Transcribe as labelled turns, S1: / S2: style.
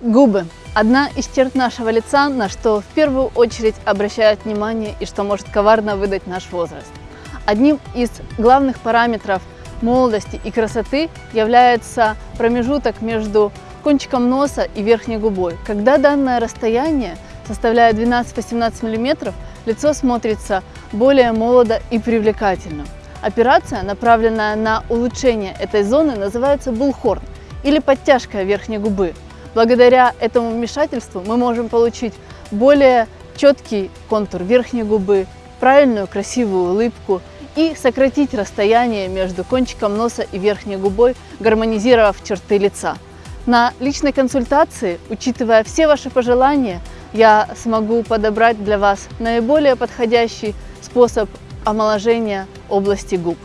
S1: Губы – одна из черт нашего лица, на что в первую очередь обращают внимание и что может коварно выдать наш возраст. Одним из главных параметров молодости и красоты является промежуток между кончиком носа и верхней губой. Когда данное расстояние составляет 12-18 мм, лицо смотрится более молодо и привлекательно. Операция, направленная на улучшение этой зоны, называется булхорн или подтяжка верхней губы. Благодаря этому вмешательству мы можем получить более четкий контур верхней губы, правильную красивую улыбку и сократить расстояние между кончиком носа и верхней губой, гармонизировав черты лица. На личной консультации, учитывая все ваши пожелания, я смогу подобрать для вас наиболее подходящий способ омоложения области губ.